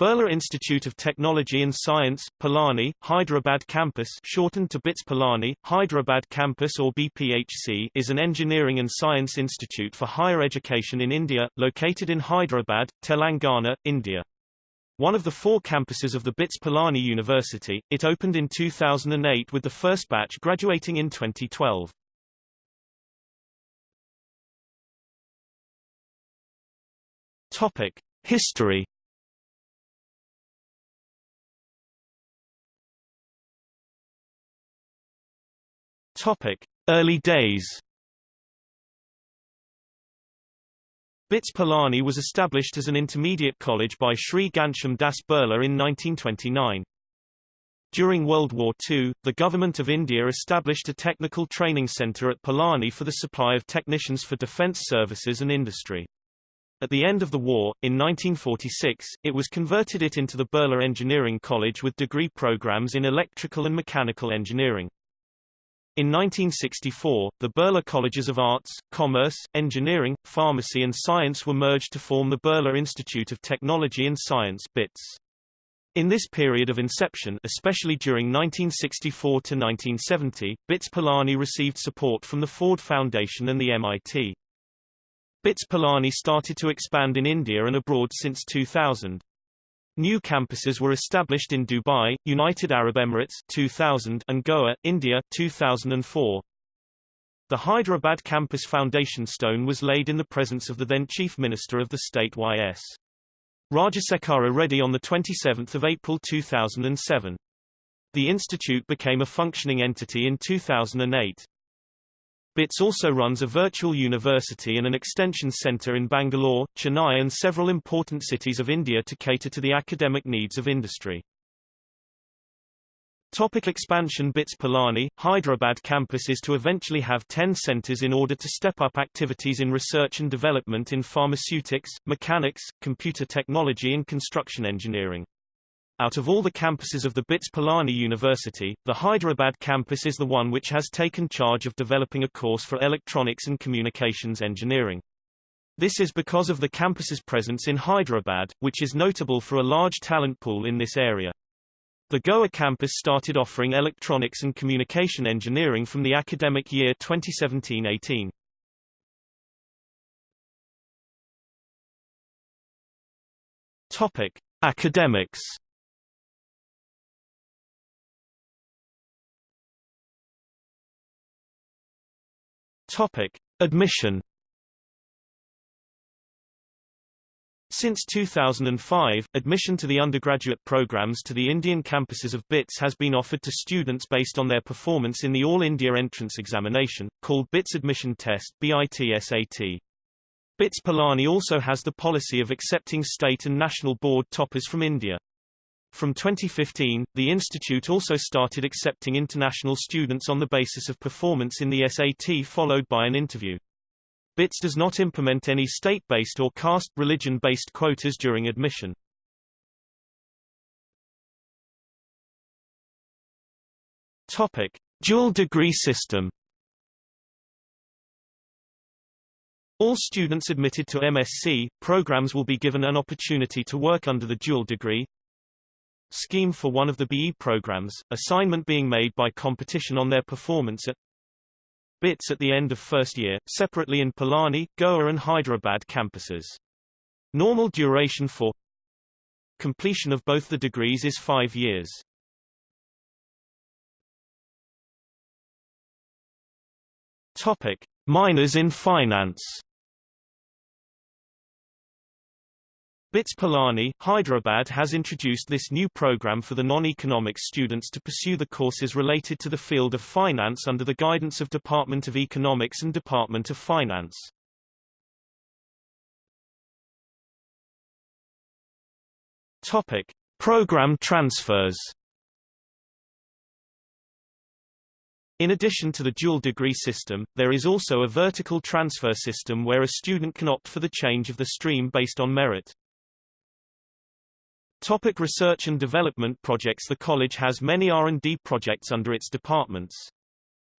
Birla Institute of Technology and Science, Pilani, Hyderabad Campus shortened to BITS Pilani, Hyderabad Campus or BPHC is an engineering and science institute for higher education in India, located in Hyderabad, Telangana, India. One of the four campuses of the BITS Pilani University, it opened in 2008 with the first batch graduating in 2012. Topic. History Topic: Early days. BITS Pilani was established as an intermediate college by Sri Ghanshyam Das Birla in 1929. During World War II, the Government of India established a technical training centre at Pilani for the supply of technicians for defence services and industry. At the end of the war, in 1946, it was converted it into the Birla Engineering College with degree programs in electrical and mechanical engineering. In 1964, the Birla Colleges of Arts, Commerce, Engineering, Pharmacy and Science were merged to form the Birla Institute of Technology and Science BITS. In this period of inception especially during 1964 to 1970, BITS Pilani received support from the Ford Foundation and the MIT. BITS Pilani started to expand in India and abroad since 2000. New campuses were established in Dubai, United Arab Emirates 2000 and Goa, India 2004. The Hyderabad campus foundation stone was laid in the presence of the then Chief Minister of the state Y.S. Rajasekhara Reddy on 27 April 2007. The institute became a functioning entity in 2008. BITS also runs a virtual university and an extension center in Bangalore, Chennai and several important cities of India to cater to the academic needs of industry. Topic expansion BITS Pilani, Hyderabad campus is to eventually have 10 centers in order to step up activities in research and development in pharmaceutics, mechanics, computer technology and construction engineering. Out of all the campuses of the BITS Pilani University, the Hyderabad campus is the one which has taken charge of developing a course for electronics and communications engineering. This is because of the campus's presence in Hyderabad, which is notable for a large talent pool in this area. The Goa campus started offering electronics and communication engineering from the academic year 2017-18. Topic: Academics Topic: Admission. Since 2005, admission to the undergraduate programs to the Indian campuses of BITS has been offered to students based on their performance in the All India Entrance Examination, called BITS Admission Test BITSAT. BITS Pilani also has the policy of accepting state and national board toppers from India. From 2015, the institute also started accepting international students on the basis of performance in the SAT followed by an interview. BITS does not implement any state-based or caste religion-based quotas during admission. Topic: Dual degree system. All students admitted to MSc programs will be given an opportunity to work under the dual degree scheme for one of the BE programs, assignment being made by competition on their performance at BITS at the end of first year, separately in Pilani, Goa and Hyderabad campuses. Normal duration for completion of both the degrees is five years. Topic. Minors in finance BITS Pilani, Hyderabad has introduced this new program for the non-economics students to pursue the courses related to the field of finance under the guidance of Department of Economics and Department of Finance. Topic: Program transfers. In addition to the dual degree system, there is also a vertical transfer system where a student can opt for the change of the stream based on merit. Topic research and development projects The college has many R&D projects under its departments.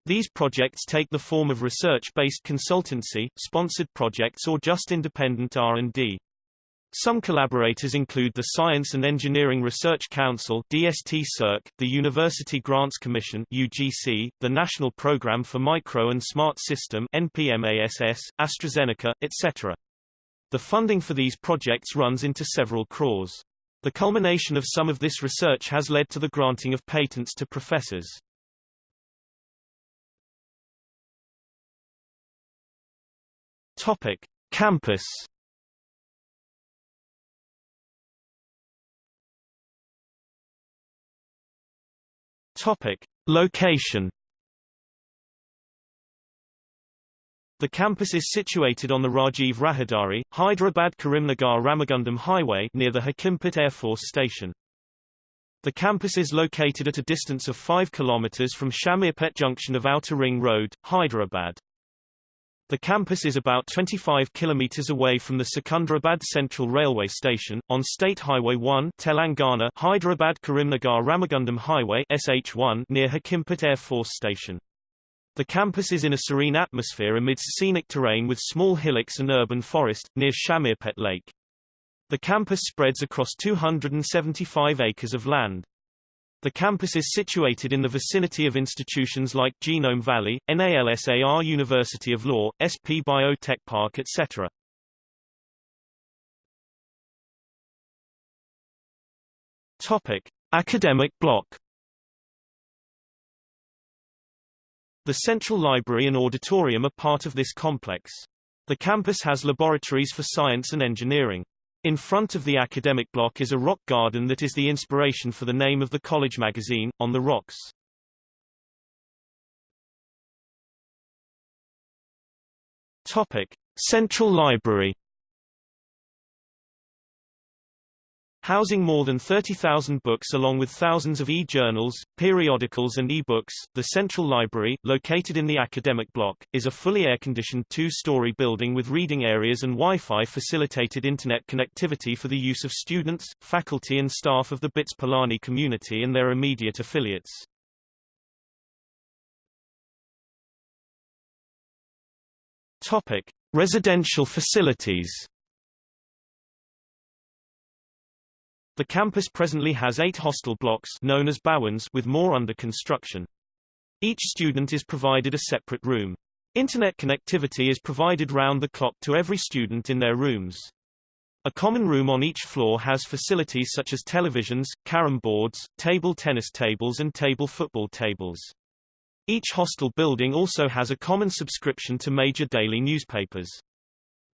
These projects take the form of research-based consultancy, sponsored projects or just independent R&D. Some collaborators include the Science and Engineering Research Council DST -SERC, the University Grants Commission UGC, the National Programme for Micro and Smart System NPMASS, AstraZeneca, etc. The funding for these projects runs into several crores. The culmination of some of this research has led to the granting of patents to professors. Topic: Campus Topic: Location. The campus is situated on the Rajiv Rahadari, Hyderabad-Karimnagar Ramagundam Highway near the Hakimpet Air Force Station. The campus is located at a distance of 5 km from Shamirpet junction of Outer Ring Road, Hyderabad. The campus is about 25 kilometers away from the Secunderabad Central Railway Station, on State Highway 1 Telangana Hyderabad Karimnagar Ramagundam Highway SH1 near Hakimpet Air Force Station. The campus is in a serene atmosphere amidst scenic terrain with small hillocks and urban forest, near Shamirpet Lake. The campus spreads across 275 acres of land. The campus is situated in the vicinity of institutions like Genome Valley, NALSAR University of Law, SP Biotech Park etc. Topic: Academic block The Central Library and Auditorium are part of this complex. The campus has laboratories for science and engineering. In front of the academic block is a rock garden that is the inspiration for the name of the college magazine, On the Rocks. Topic. Central Library Housing more than 30,000 books along with thousands of e-journals, periodicals and e-books, the Central Library, located in the academic block, is a fully air-conditioned two-story building with reading areas and Wi-Fi facilitated internet connectivity for the use of students, faculty and staff of the BITS Pilani community and their immediate affiliates. Topic. Residential facilities The campus presently has eight hostel blocks known as Bhawans with more under construction. Each student is provided a separate room. Internet connectivity is provided round the clock to every student in their rooms. A common room on each floor has facilities such as televisions, carom boards, table tennis tables and table football tables. Each hostel building also has a common subscription to major daily newspapers.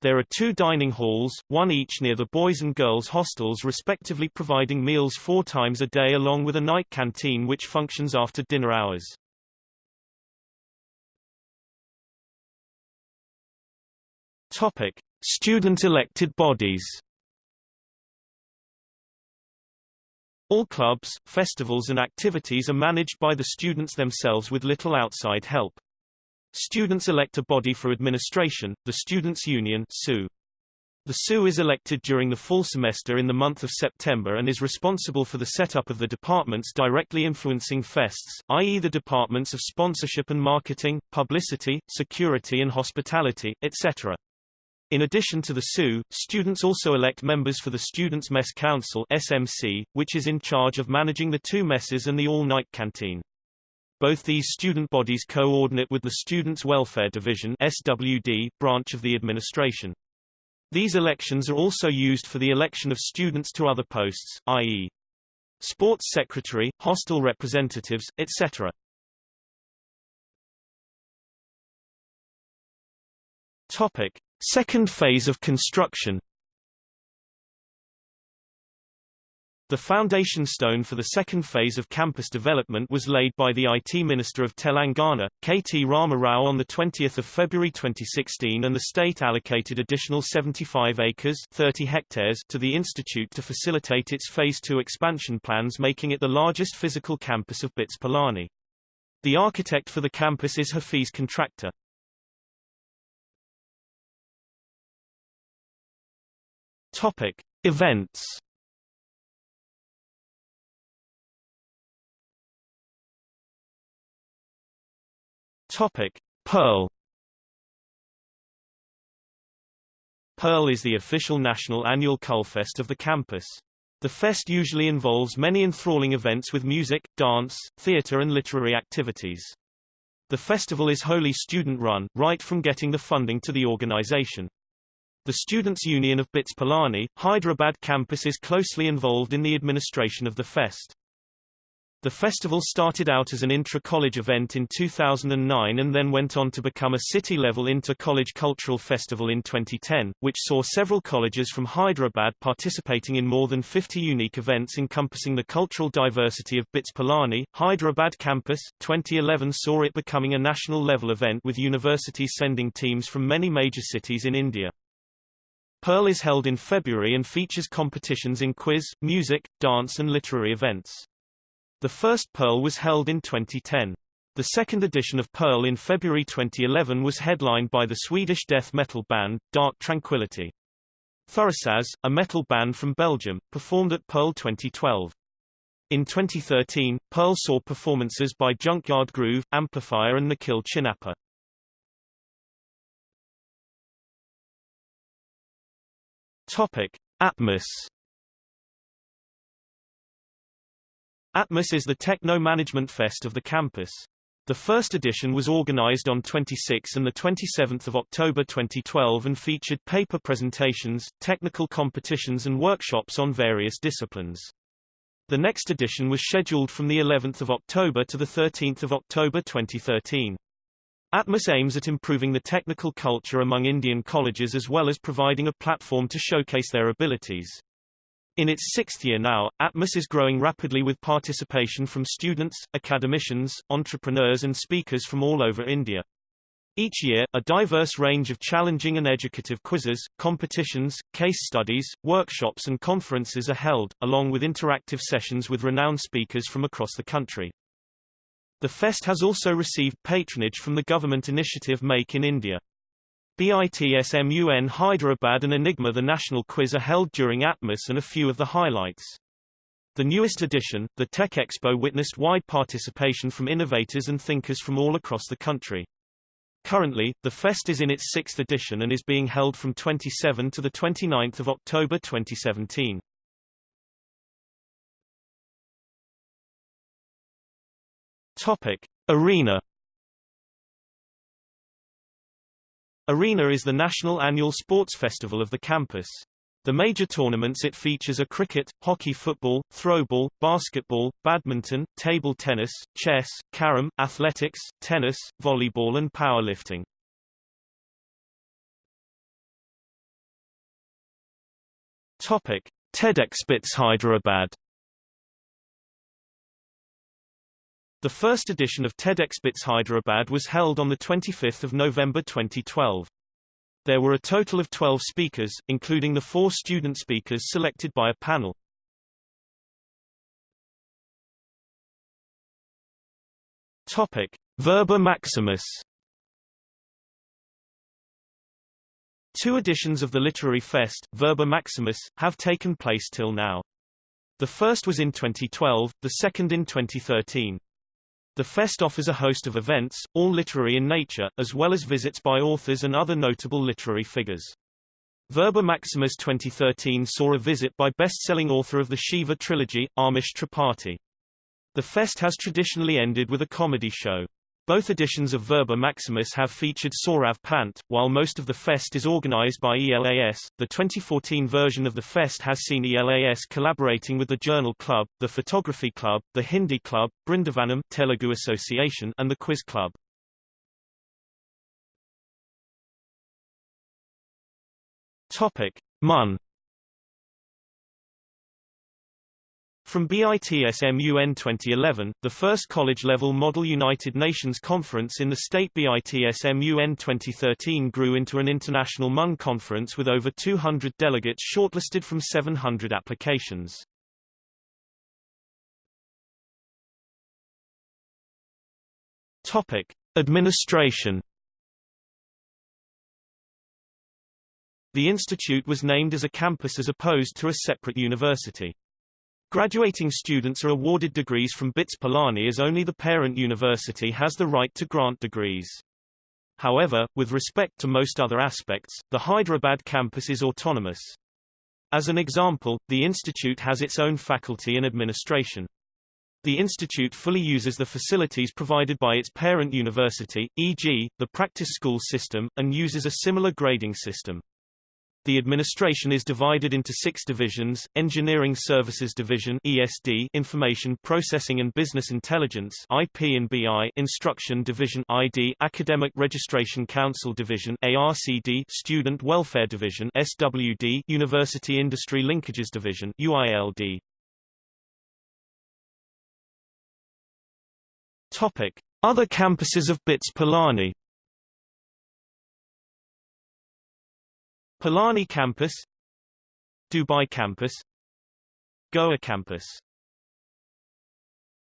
There are two dining halls, one each near the boys' and girls' hostels respectively providing meals four times a day along with a night canteen which functions after dinner hours. Topic. Student-elected bodies All clubs, festivals and activities are managed by the students themselves with little outside help. Students elect a body for administration, the Students' Union SU. The SU is elected during the fall semester in the month of September and is responsible for the setup of the departments directly influencing fests, i.e. the departments of sponsorship and marketing, publicity, security and hospitality, etc. In addition to the SU, students also elect members for the Students' Mess Council SMC, which is in charge of managing the two messes and the all-night canteen. Both these student bodies coordinate with the Students' Welfare Division SWD branch of the administration. These elections are also used for the election of students to other posts, i.e. sports secretary, hostel representatives, etc. Topic: Second phase of construction The foundation stone for the second phase of campus development was laid by the IT Minister of Telangana, KT Rama Rao on 20 February 2016 and the state allocated additional 75 acres 30 hectares to the institute to facilitate its Phase 2 expansion plans making it the largest physical campus of BITS Pilani. The architect for the campus is Hafiz Contractor. Topic. Events Topic: Pearl Pearl is the official national annual Culfest of the campus. The fest usually involves many enthralling events with music, dance, theater and literary activities. The festival is wholly student-run, right from getting the funding to the organization. The Students' Union of BITS Pilani, Hyderabad campus is closely involved in the administration of the fest. The festival started out as an intra-college event in 2009 and then went on to become a city-level inter-college cultural festival in 2010, which saw several colleges from Hyderabad participating in more than 50 unique events encompassing the cultural diversity of BITS Pilani. Hyderabad campus, 2011 saw it becoming a national-level event with universities sending teams from many major cities in India. Pearl is held in February and features competitions in quiz, music, dance and literary events. The first Pearl was held in 2010. The second edition of Pearl in February 2011 was headlined by the Swedish death metal band, Dark Tranquillity. Thurisaz, a metal band from Belgium, performed at Pearl 2012. In 2013, Pearl saw performances by Junkyard Groove, Amplifier and Nikhil Chinappa. Topic: Atmos Atmos is the techno-management fest of the campus. The first edition was organized on 26 and 27 October 2012 and featured paper presentations, technical competitions and workshops on various disciplines. The next edition was scheduled from the 11th of October to the 13th of October 2013. Atmos aims at improving the technical culture among Indian colleges as well as providing a platform to showcase their abilities. In its sixth year now, Atmos is growing rapidly with participation from students, academicians, entrepreneurs and speakers from all over India. Each year, a diverse range of challenging and educative quizzes, competitions, case studies, workshops and conferences are held, along with interactive sessions with renowned speakers from across the country. The fest has also received patronage from the government initiative Make in India. BITSMUN Hyderabad and Enigma The national quiz are held during Atmos and a few of the highlights. The newest edition, the Tech Expo witnessed wide participation from innovators and thinkers from all across the country. Currently, the fest is in its sixth edition and is being held from 27 to 29 October 2017. Topic. Arena Arena is the national annual sports festival of the campus. The major tournaments it features are cricket, hockey football, throwball, basketball, badminton, table tennis, chess, carom, athletics, tennis, volleyball and powerlifting. Topic: TEDxBits Hyderabad The first edition of TEDxBits Hyderabad was held on 25 November 2012. There were a total of 12 speakers, including the four student speakers selected by a panel. Topic: Verba Maximus. Two editions of the Literary Fest, Verba Maximus, have taken place till now. The first was in 2012, the second in 2013. The fest offers a host of events, all literary in nature, as well as visits by authors and other notable literary figures. Verba Maximus 2013 saw a visit by best-selling author of the Shiva trilogy, Amish Tripathi. The fest has traditionally ended with a comedy show. Both editions of Verba Maximus have featured Sorabh Pant, while most of the fest is organized by ELAS. The 2014 version of the fest has seen ELAS collaborating with the Journal Club, the Photography Club, the Hindi Club, Brindavanam Telugu Association and the Quiz Club. Topic: MUN From BITSMUN 2011, the first college-level Model United Nations Conference in the state BITSMUN 2013 grew into an international MUN conference with over 200 delegates shortlisted from 700 applications. Topic: Administration The institute was named as a campus as opposed to a separate university. Graduating students are awarded degrees from BITS Pilani as only the parent university has the right to grant degrees. However, with respect to most other aspects, the Hyderabad campus is autonomous. As an example, the institute has its own faculty and administration. The institute fully uses the facilities provided by its parent university, e.g., the practice school system, and uses a similar grading system. The administration is divided into six divisions, Engineering Services Division ESD, Information Processing and Business Intelligence IP and BI, Instruction Division ID, Academic Registration Council Division ARCD, Student Welfare Division SWD, University Industry Linkages Division UILD. Topic. Other campuses of BITS Pilani Pilani Campus Dubai Campus Goa Campus